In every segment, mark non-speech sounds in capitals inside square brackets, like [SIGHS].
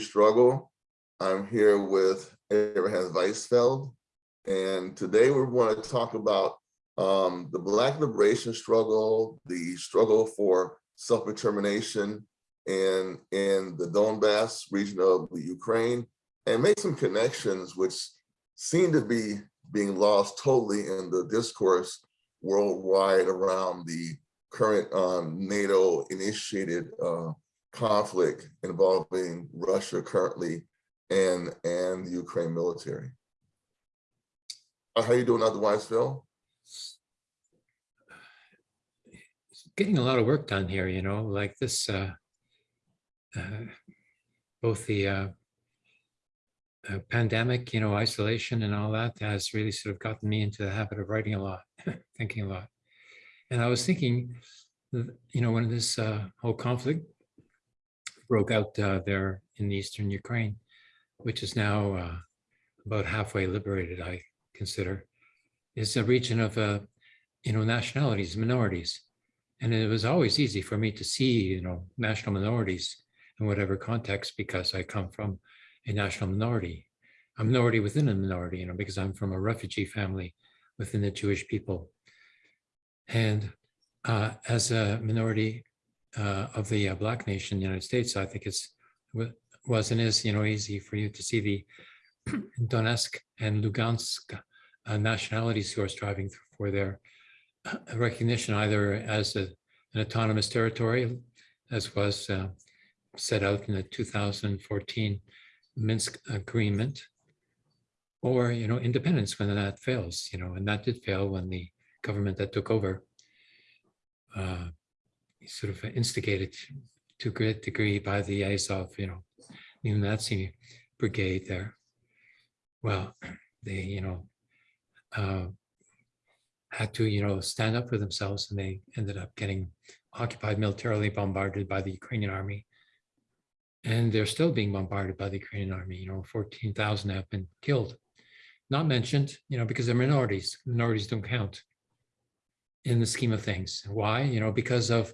struggle. I'm here with Abraham Weisfeld, and today we want to talk about um, the Black liberation struggle, the struggle for self-determination in, in the Donbass region of the Ukraine, and make some connections which seem to be being lost totally in the discourse worldwide around the current um, NATO initiated uh, conflict involving Russia currently and, and the Ukraine military. Uh, How you doing otherwise, Phil? getting a lot of work done here, you know, like this, uh, uh, both the uh, uh, pandemic, you know, isolation and all that has really sort of gotten me into the habit of writing a lot, [LAUGHS] thinking a lot. And I was thinking, you know, when this uh, whole conflict broke out uh, there in eastern Ukraine, which is now uh, about halfway liberated, I consider, is a region of, uh, you know, nationalities, minorities. And it was always easy for me to see, you know, national minorities in whatever context, because I come from a national minority, a minority within a minority, you know, because I'm from a refugee family within the Jewish people. And uh, as a minority uh, of the uh, Black nation in the United States, I think it's was and is, you know, easy for you to see the [CLEARS THROAT] Donetsk and Lugansk uh, nationalities who are striving for their [CLEARS THROAT] recognition either as a, an autonomous territory, as was uh, set out in the 2014 Minsk agreement, or, you know, independence when that fails, you know, and that did fail when the government that took over uh, sort of instigated to a great degree by the Azov, you know, neo-Nazi brigade there. Well, [CLEARS THROAT] they, you know, uh, had to, you know, stand up for themselves and they ended up getting occupied militarily bombarded by the Ukrainian army. And they're still being bombarded by the Ukrainian army, you know, 14,000 have been killed. Not mentioned, you know, because they're minorities. Minorities don't count in the scheme of things. Why? You know, because of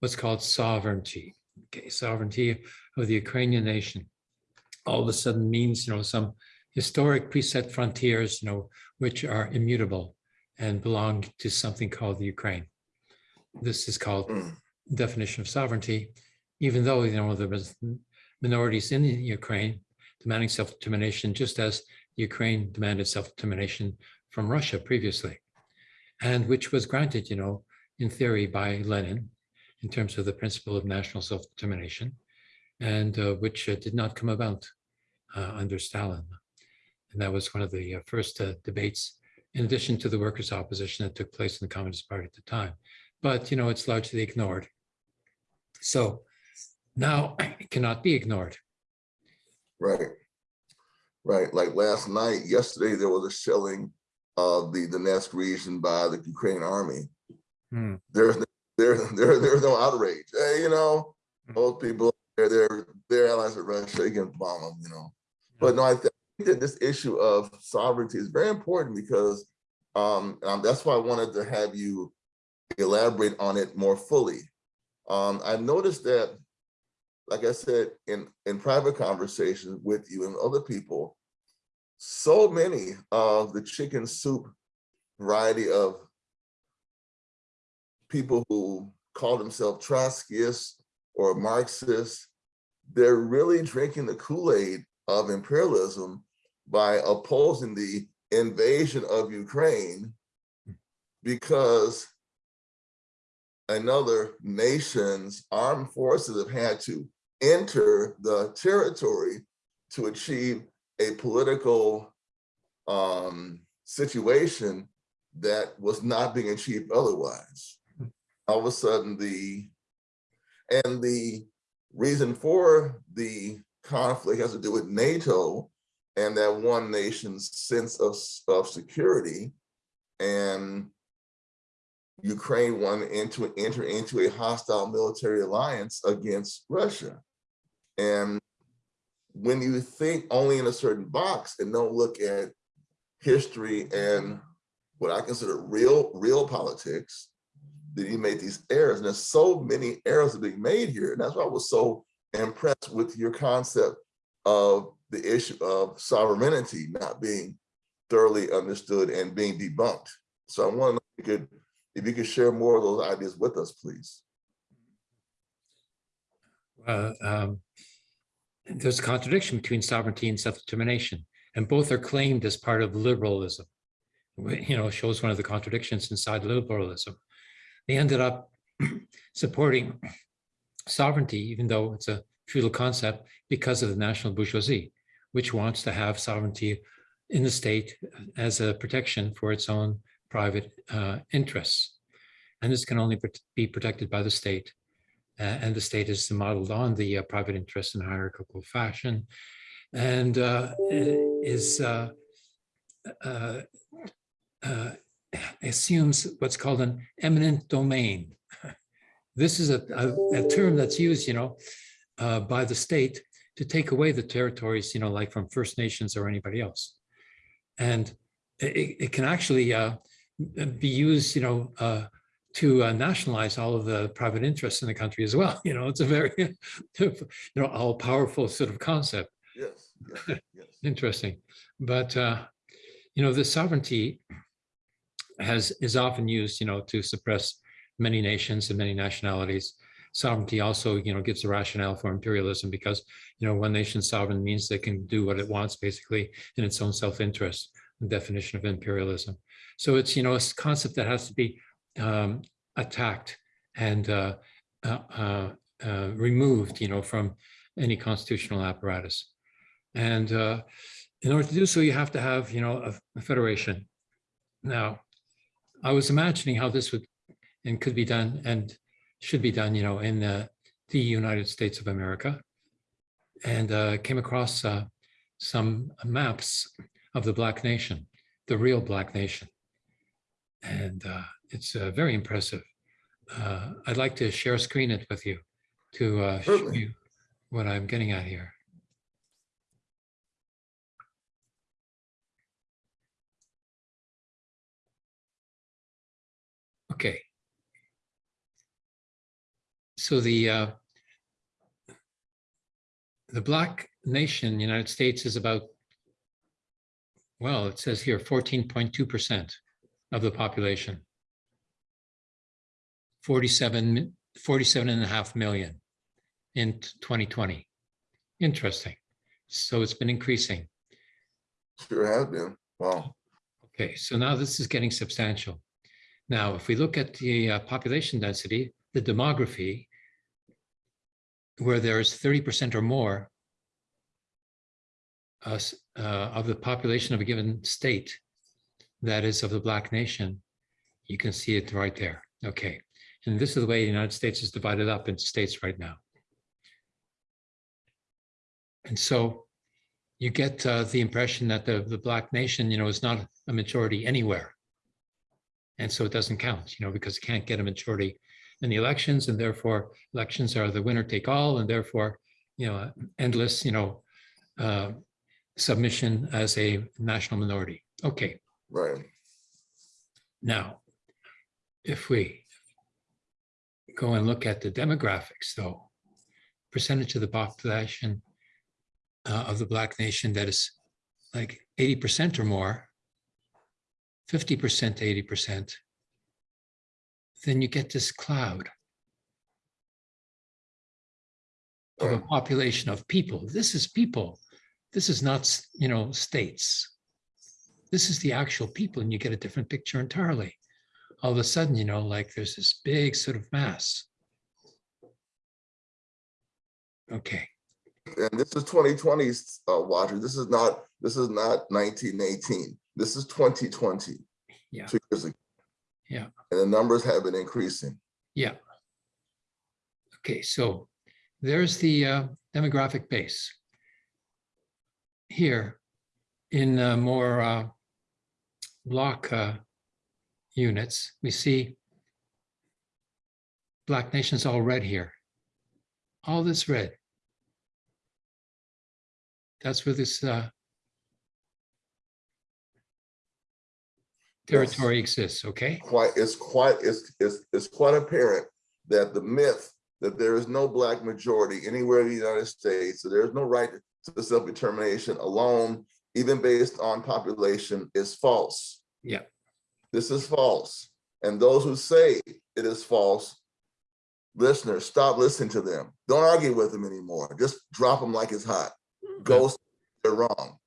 what's called sovereignty. Okay, sovereignty of the Ukrainian nation all of a sudden means, you know, some historic preset frontiers, you know, which are immutable and belong to something called the Ukraine. This is called Mm. definition of sovereignty, even though, you know, there was minorities in Ukraine demanding self-determination, just as Ukraine demanded self-determination from Russia previously, and which was granted, you know, in theory by Lenin in terms of the principle of national self-determination, and uh, which uh, did not come about uh, under Stalin. And that was one of the uh, first uh, debates in addition to the workers' opposition that took place in the Communist Party at the time. But, you know, it's largely ignored. So now [CLEARS THROAT] it cannot be ignored. Right. Right. Like last night, yesterday, there was a shelling of the Donetsk region by the Ukrainian army. Hmm. There's there, there, there's no outrage. Hey, you know, Hmm. most people they're they're they're allies with Russia, they can bomb them, you know. But no, I think that this issue of sovereignty is very important because um, um that's why I wanted to have you elaborate on it more fully. Um, I've noticed that like I said, in, in private conversations with you and other people, so many of the chicken soup variety of people who call themselves Trotskyists or Marxists, they're really drinking the Kool-Aid of imperialism by opposing the invasion of Ukraine because another nation's armed forces have had to enter the territory to achieve a political um, situation that was not being achieved otherwise. All of a sudden the, and the reason for the conflict has to do with NATO and that one nation's sense of, of security and Ukraine wanted to enter into a hostile military alliance against Russia. And when you think only in a certain box and don't look at history and what I consider real, real politics, then you made these errors. And there's so many errors that being made here. And that's why I was so impressed with your concept of the issue of sovereignty not being thoroughly understood and being debunked. So I want to, if you could, if you could share more of those ideas with us, please. Well, um, There's a contradiction between sovereignty and self-determination, and both are claimed as part of liberalism. You know, shows one of the contradictions inside liberalism. They ended up [CLEARS THROAT] supporting sovereignty, even though it's a feudal concept, because of the national bourgeoisie, which wants to have sovereignty in the state as a protection for its own private uh, interests. And this can only be protected by the state. Uh, and the state is modeled on the uh, private interest in hierarchical fashion and uh, is uh, uh, assumes what's called an eminent domain. This is a, a, a term that's used, you know, uh, by the state to take away the territories, you know, like from First Nations or anybody else. And it, it can actually uh, be used, you know, uh, to uh, nationalize all of the private interests in the country as well. [LAUGHS] You know, it's a very, [LAUGHS] you know, all powerful sort of concept. Yes, yes. [LAUGHS] Interesting. But, uh, you know, the sovereignty has, is often used, you know, to suppress many nations and many nationalities. Sovereignty also, you know, gives a rationale for imperialism because, you know, one nation sovereign means they can do what it wants basically in its own self-interest, the definition of imperialism. So it's, you know, a concept that has to be um, attacked and uh, uh, uh, uh, removed, you know, from any constitutional apparatus. And uh, in order to do so, you have to have, you know, a, a federation. Now, I was imagining how this would and could be done and should be done, you know, in uh, the United States of America, and uh, came across uh, some maps of the Black Nation, the real Black Nation, and uh, it's uh, very impressive. Uh, I'd like to share screen it with you to uh, show you what I'm getting at here. Okay. So the uh, the Black nation, United States is about, well, it says here fourteen point two percent of the population. 47, 47 and a half million in 2020. Interesting. So it's been increasing. Sure has been. Wow. Okay, so now this is getting substantial. Now, if we look at the uh, population density, the demography, where there's thirty percent or more uh, uh, of the population of a given state, that is of the Black nation, you can see it right there. Okay, and this is the way the United States is divided up into states right now. And so you get uh, the impression that the, the Black nation, you know, is not a majority anywhere. And so it doesn't count, you know, because it can't get a majority in the elections and therefore elections are the winner take all and therefore, you know, endless, you know, uh, submission as a national minority. Okay, Right. now, if we go and look at the demographics though, percentage of the population uh, of the Black nation that is like eighty percent or more, fifty percent to eighty percent, then you get this cloud of a population of people. This is people. This is not, you know, states. This is the actual people, and you get a different picture entirely. All of a sudden, you know, like there's this big sort of mass. Okay, And this is 2020's uh, Roger. This is not, this is not 1918. This is 2020. Yeah. Two years ago. Yeah. And the numbers have been increasing. yeah. Okay, so there's the uh, demographic base. Here, in uh, more uh, block uh, units, we see Black nations all red here. All this red. That's where this uh, territory exists, okay? Quite, it's quite, it's, it's, it's quite apparent that the myth that there is no black majority anywhere in the United States, so there's no right to self-determination alone, even based on population, is false. Yeah. This is false. And those who say it is false, listeners, stop listening to them. Don't argue with them anymore. Just drop them like it's hot. Hmm. Go, they're wrong.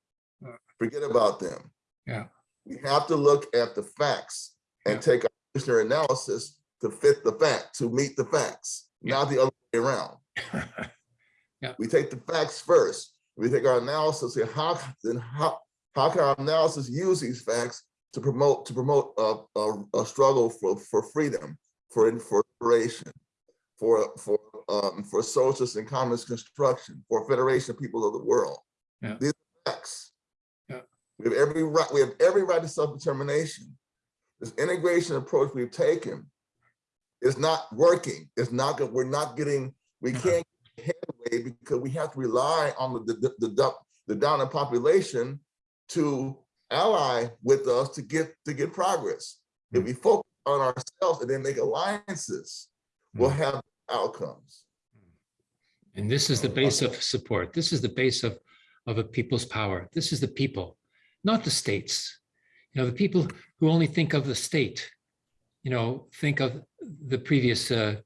Uh, Forget about them. Yeah. We have to look at the facts and Yeah. take our analysis to fit the fact, to meet the facts, Yeah. not the other way around. [LAUGHS] We take the facts first. We take our analysis and how then how how can our analysis use these facts to promote to promote a, a, a struggle for for freedom, for for liberation, for for um for socialist and communist construction, for federation of people of the world. Yeah. These are facts. We have every right. We have every right to self determination. This integration approach we've taken is not working. It's not good. We're not getting. We Uh-huh. can't get headway because we have to rely on the the the, the, the population to ally with us to get to get progress. If we focus on ourselves and then make alliances, we'll have outcomes. And this is the base of support. This is the base of, of a people's power. This is the people, not the states. You know, the people who only think of the state, you know, think of the previous, uh,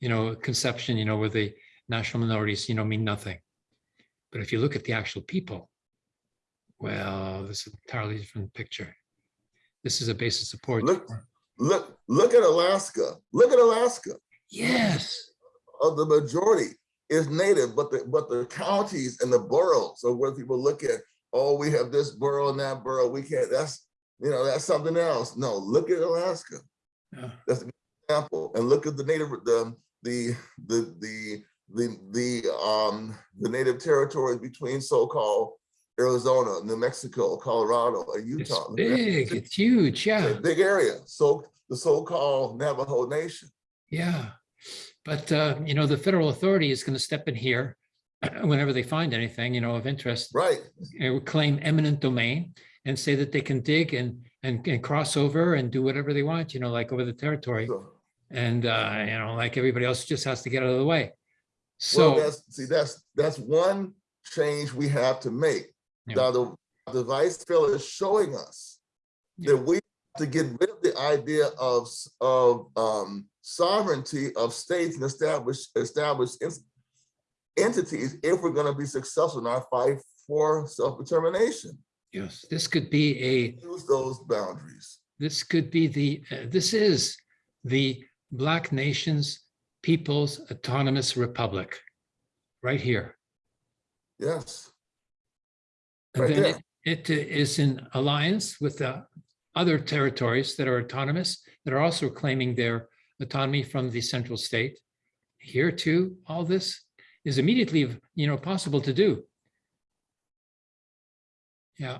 you know, conception, you know, where the national minorities, you know, mean nothing. But if you look at the actual people, well, this is an entirely different picture. This is a base of support. Look, look, look at Alaska. Look at Alaska. Yes, of the majority is native, but the but the counties and the boroughs are where people look at, oh, we have this borough and that borough. We can't, that's, you know, that's something else. No, look at Alaska. Yeah. That's an example. And look at the native, the the the the the the um the native territories between so-called Arizona, New Mexico, Colorado, and it's Utah. big, it's huge, It's yeah. a big area. So the so-called Navajo Nation. Yeah, but uh, you know, the federal authority is going to step in here [CLEARS THROAT] whenever they find anything, you know, of interest, Right. claim eminent domain and say that they can dig and and, and cross over and do whatever they want, you know, like over the territory. So, And uh, you know, like everybody else just has to get out of the way. Well, So that's, see, that's, that's one change we have to make. Yeah. Now, the, the vice bill is showing us Yeah. that we have to get rid of the idea of, of um, sovereignty of states and established, established entities if we're gonna be successful in our fight for self-determination. yes, this could be a Use those boundaries. this could be the uh, this is the Black Nations People's Autonomous Republic, right here. Yes, And Right then there. it, it is in alliance with the other territories that are autonomous, that are also claiming their autonomy from the central state. Here too, all this is immediately, you know, possible to do. Yeah.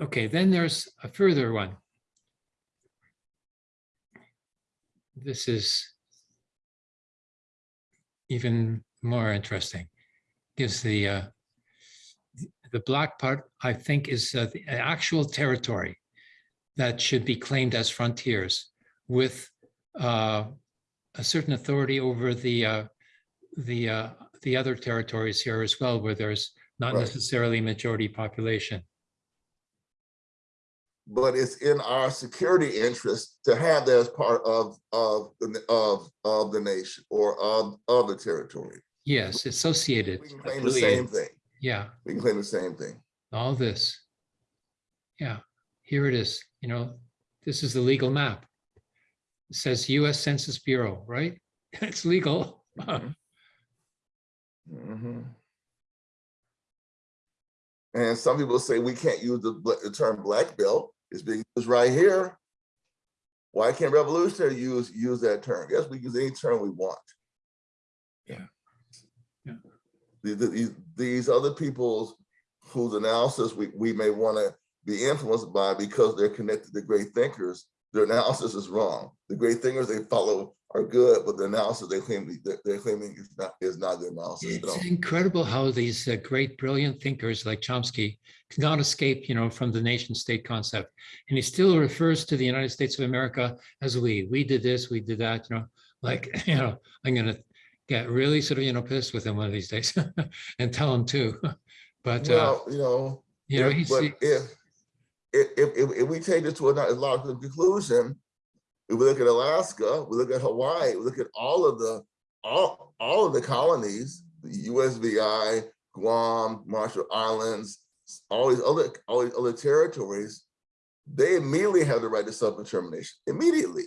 Okay, then there's a further one. This is even more interesting gives the uh, the black part, I think, is uh, the actual territory that should be claimed as frontiers with uh, a certain authority over the uh, the uh, the other territories here as well, where there's not Right. necessarily majority population. but it's in our security interest to have that as part of, of, the of, of the nation or of, of the territory. Yes, associated. We can claim the same thing. Yeah, We can claim the same thing. all this. Yeah, here it is, you know, this is the legal map. It says US Census Bureau, right? [LAUGHS] It's legal. Mhm. And some people say we can't use the, bla- the term black belt. It's being used right here. Why can't revolutionary use, use that term? Yes, we use any term we want. Yeah. Yeah. The- the- These, these other people's whose analysis we, we may want to be influenced by because they're connected to great thinkers, their analysis is wrong. The great thinkers they follow are good, but the analysis they claim, they're, claiming is not, is not the analysis at all. It's incredible how these uh, great, brilliant thinkers like Chomsky cannot escape, you know, from the nation state concept. And he still refers to the United States of America as we, we did this, we did that, you know, like, [LAUGHS] you know, I'm gonna, get really sort of, you know, pissed with him one of these days [LAUGHS] and tell him too [LAUGHS] But, uh, you know, you know, he's, but if, if, if, if, we take this to a logical conclusion, if we look at Alaska, we look at Hawaii, we look at all of the, all, all of the colonies, the USVI, Guam, Marshall Islands, all these other, all these other territories, they immediately have the right to self-determination, immediately.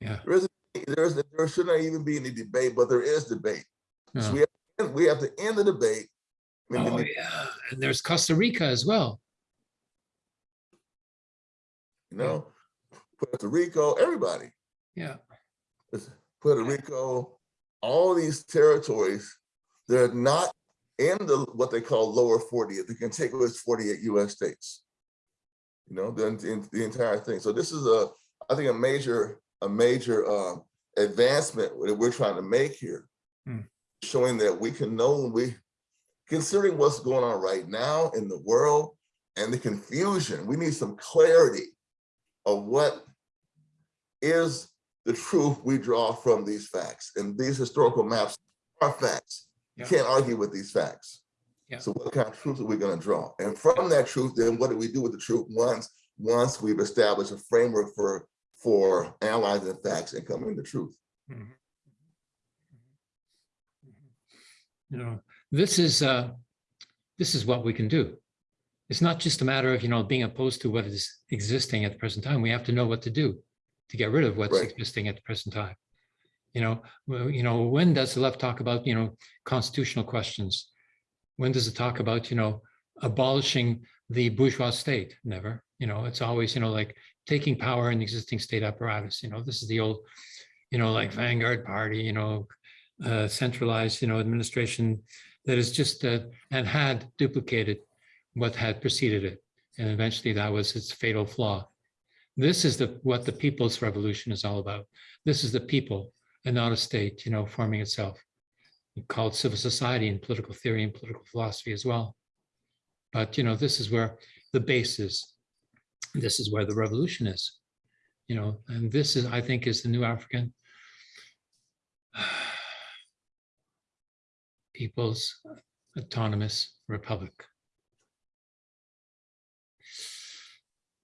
yeah. There is, there is, there should not even be any debate, but there is debate. So we have, we have to end the debate. Oh, yeah. And there's Costa Rica as well. You know, Puerto Rico, everybody. Yeah. It's Puerto Rico, all these territories, they're not in the what they call lower 40. the contiguous 48 US states. You know, the, the, the entire thing. So this is a, I think a major, a major uh, advancement that we're trying to make here. Hmm. Showing that we can know we, considering what's going on right now in the world and the confusion, we need some clarity of what is the [LAUGHS] truth we draw from these facts. And these historical maps are facts. You Yeah. can't argue with these facts. Yeah. So what kind of truth are we going to draw? And from that truth, then what do we do with the truth once once we've established a framework for for analyzing facts and coming to truth? Mhm. You know, this is, uh, this is what we can do. It's not just a matter of, you know, being opposed to what is existing at the present time. We have to know what to do to get rid of what's Right. existing at the present time. You know, you know, when does the left talk about, you know, constitutional questions? When does it talk about, you know, abolishing the bourgeois state? Never, you know, it's always, you know, like taking power in the existing state apparatus. You know, this is the old, you know, like Vanguard Party, you know, uh, centralized, you know, administration that is just uh, and had duplicated what had preceded it, and eventually that was its fatal flaw. This is the what the people's revolution is all about. This is the people and not a state, you know, forming itself. Called civil society in political theory and political philosophy as well. But you know, this is where the base is. This is where the revolution is. You know, and this is, I think, is the new African [SIGHS] People's Autonomous Republic.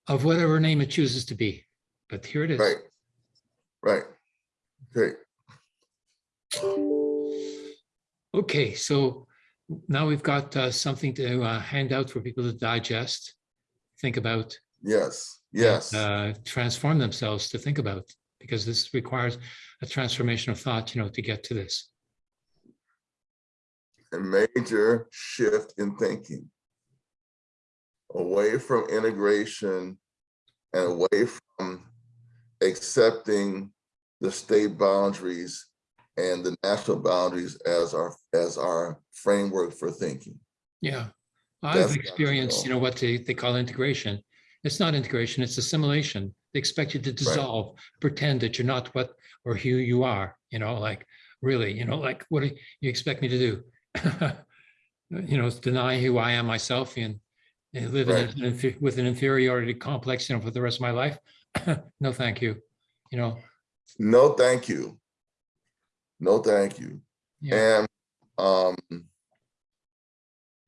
Of whatever name it chooses to be, but here it is. Right. Right. Great. Okay, so now we've got uh, something to uh, hand out for people to digest, think about, Yes. Yes. uh, transform themselves to think about, because this requires a transformation of thought, you know, to get to this. a major shift in thinking away from integration and away from accepting the state boundaries and the national boundaries as our as our framework for thinking. Yeah, I've to experienced, you know, what they, they call integration. It's not integration, it's assimilation. They expect you to dissolve, pretend that you're not what or who you are, you know, like, really, you know, like, what do you expect me to do? [LAUGHS] You know, deny who I am myself and and live in an with an inferiority complex, you know, for the rest of my life? [COUGHS] No, thank you. You know, No, thank you. No, thank you. yeah, And um,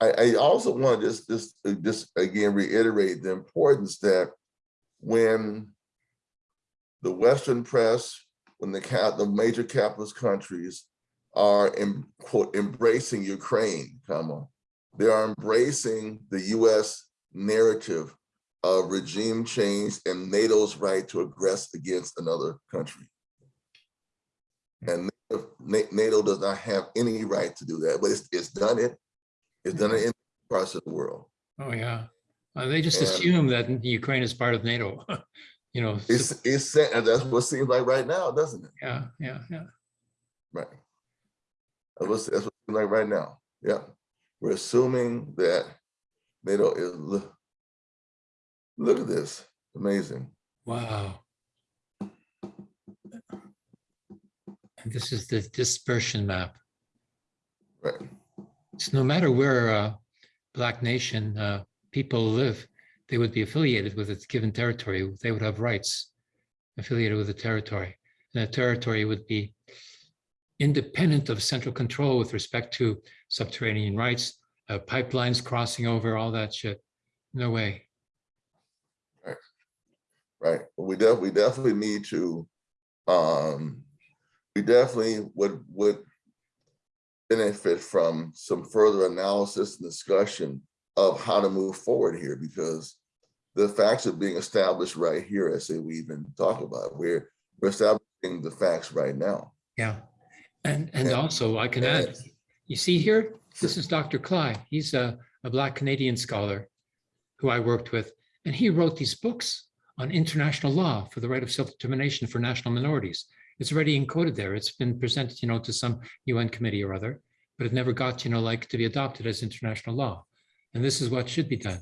I, I also want to just, just, uh, just again reiterate the importance that when the Western press, when the cap, the major capitalist countries are in quote embracing Ukraine, comma, they are embracing the U.S. narrative of regime change and NATO's right to aggress against another country. And NATO does not have any right to do that, but it's, it's done it. It's done it in parts of the world. oh, yeah. Uh, They just And- assume that Ukraine is part of NATO, [LAUGHS] you know, It's, it's, that's what it seems like right now, doesn't it? yeah, yeah, yeah. Right. That's what, that's what it seems like right now. Yeah. We're assuming that is, look, look at this, amazing. Wow. And this is the dispersion map. Right. So no matter where uh Black nation uh, people live, they would be affiliated with a given territory. They would have rights affiliated with the territory. And the territory would be independent of central control with respect to subterranean rights, uh, pipelines crossing over, all that shit. No way. right? We def, we definitely need to, um, we definitely would, would benefit from some further analysis and discussion of how to move forward here, because the facts are being established right here, as we even talk about, we're, we're establishing the facts right now. Yeah. And, and also I can add, you see here, this is Dr. Kly. He's a, a Black Canadian scholar who I worked with, and he wrote these books on international law for the right of self-determination for national minorities. It's already encoded there. It's been presented, you know, to some UN committee or other, but it never got, you know, like to be adopted as international law. And this is what should be done.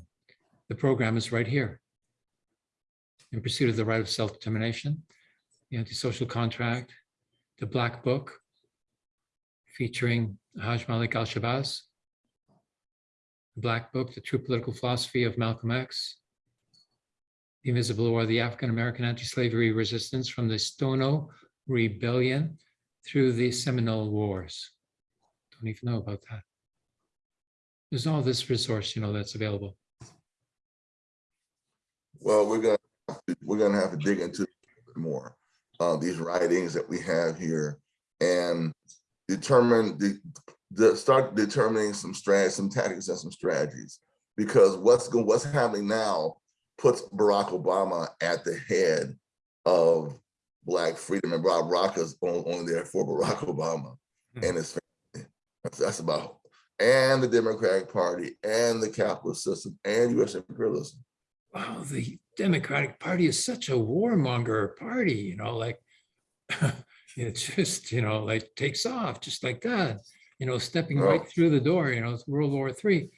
The program is right here. In pursuit of the right of self-determination, the antisocial contract, the Black Book, featuring Haj Malik al-Shabazz, the Black Book, The True Political Philosophy of Malcolm X, The Invisible War, the African-American Anti-Slavery Resistance from the Stono Rebellion through the Seminole Wars. Don't even know about that. There's all this resource, you know, that's available. Well, we're gonna, we're gonna have to dig into more, uh, these writings that we have here and determine the, the, start determining some strategies, some tactics and some strategies. Because what's, going, what's happening now puts Barack Obama at the head of Black freedom and Bob Rocker's only there for Barack Obama hmm. and his family. That's, that's about, and the Democratic Party and the capitalist system and US imperialism. wow, the Democratic Party is such a warmonger party, you know, like [LAUGHS] it [LAUGHS] just, you know, like takes off just like that, you know, stepping right through the door, you know, it's World War Three.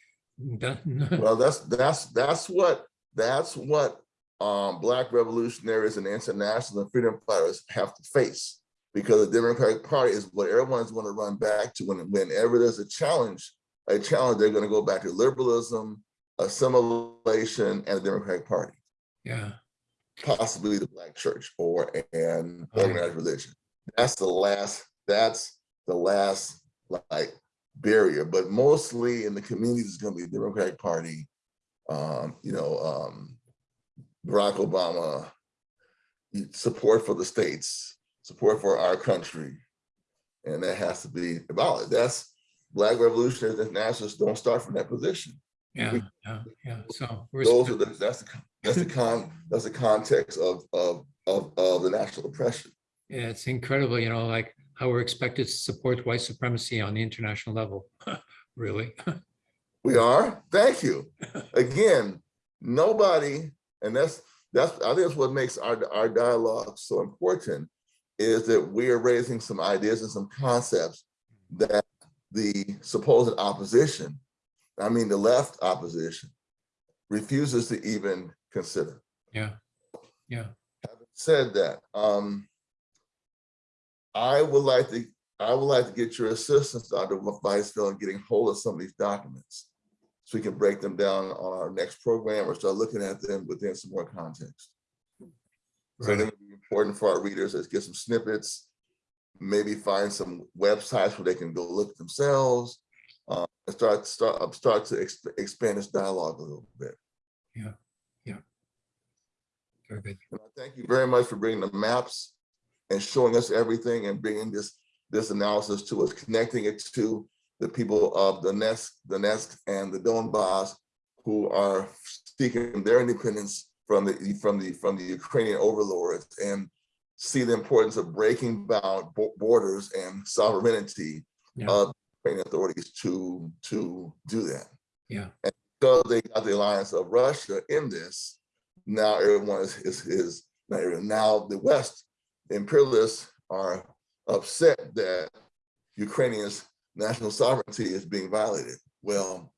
[LAUGHS] Well, that's, that's, that's what, that's what um, Black revolutionaries and international and freedom fighters have to face. Because the Democratic Party is what everyone's gonna run back to when, whenever there's a challenge, a challenge, they're gonna go back to liberalism, assimilation, and the Democratic Party, Yeah, possibly the Black church or an Oh, yeah. organized religion. That's the last, that's the last like barrier, but mostly in the communities, it's gonna be the Democratic Party. Um, you know, um, Barack Obama, support for the states, support for our country. And that has to be valid. That's Black revolutionaries and nationalists don't start from that position. yeah, yeah, yeah. So Those are the, that's the, that's the con, that's the context of, of, of, of the national oppression. Yeah, it's incredible, you know, like how we're expected to support white supremacy on the international level. [LAUGHS] Really? [LAUGHS] We are, thank you. Again, nobody, and that's, that's, I think that's what makes our, our dialogue so important, is that we are raising some ideas and some concepts that the supposed opposition, I mean, the left opposition, refuses to even consider. Yeah, yeah, Having said that, um, I would like to, I would like to get your assistance, Dr. Weisfeld, in getting hold of some of these documents. So we can break them down on our next program or start looking at them within some more context. So I right. think it'd important for our readers is get some snippets, maybe find some websites where they can go look themselves. Uh, and start, start, uh, start to exp- expand this dialogue a little bit. Yeah, yeah. Very good. And I thank you very much for bringing the maps and showing us everything and bringing this, this analysis to us, connecting it to the people of Donetsk, the Nest and the Donbass who are seeking their independence from the, from the, from the Ukrainian overlords and see the importance of breaking down borders and sovereignty Yeah. of Ukrainian authorities to, to do that. Yeah, And Because they got the alliance of Russia in this, now everyone is, is, is now the West imperialists are upset that Ukrainians' national sovereignty is being violated. Well,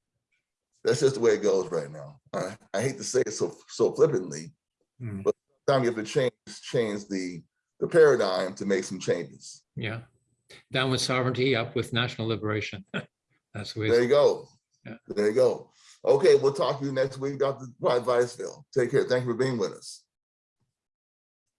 that's just the way it goes right now. I, I hate to say it so, so flippantly, Mm, time you have to change, change the, the paradigm to make some changes. yeah. Down with sovereignty, up with national liberation. [LAUGHS] That's the way. There you go. Yeah. There you go. Okay, we'll talk to you next week, Dr. Weisfeld. Take care. Thank you for being with us.